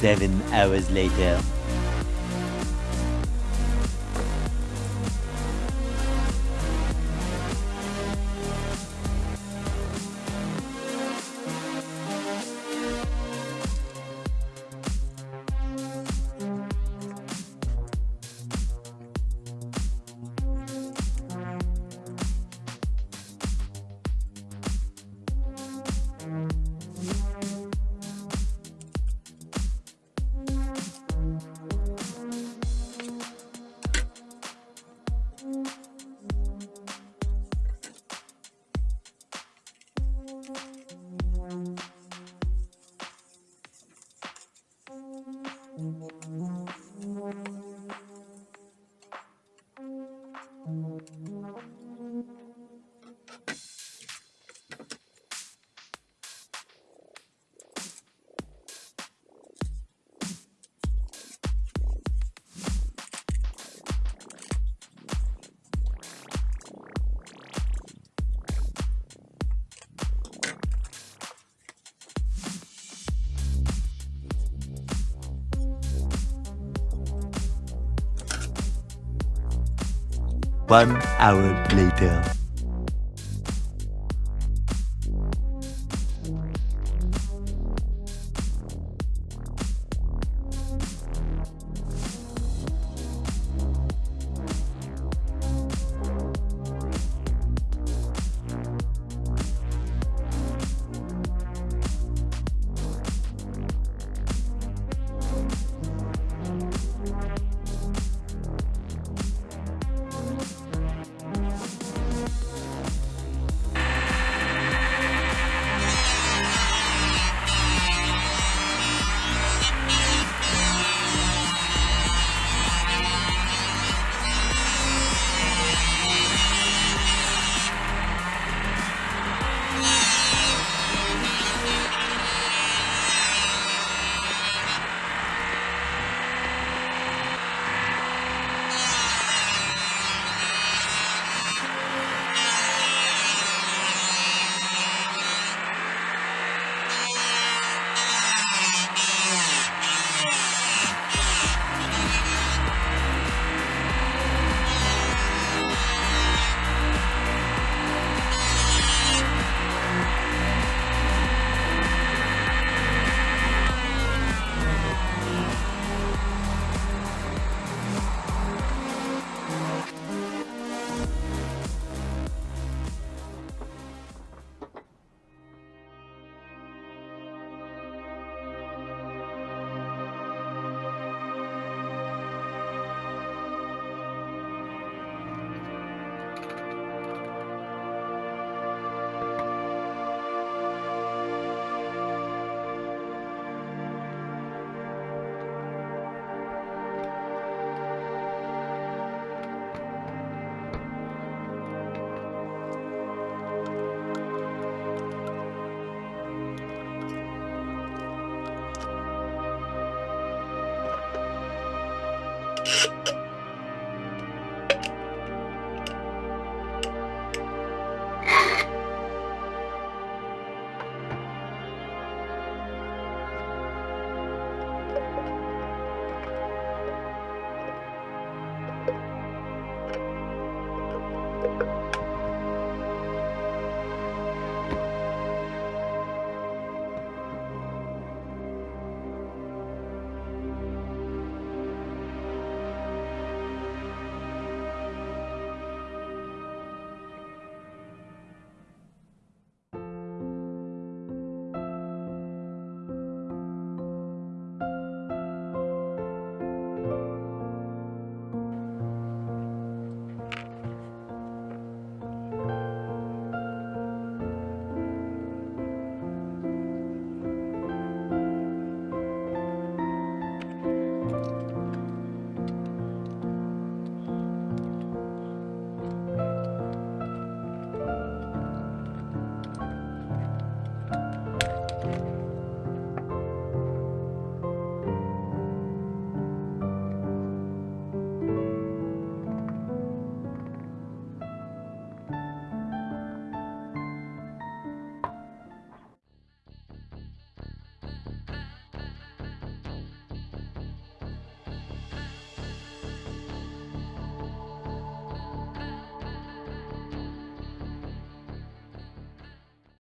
Seven hours later. One hour later.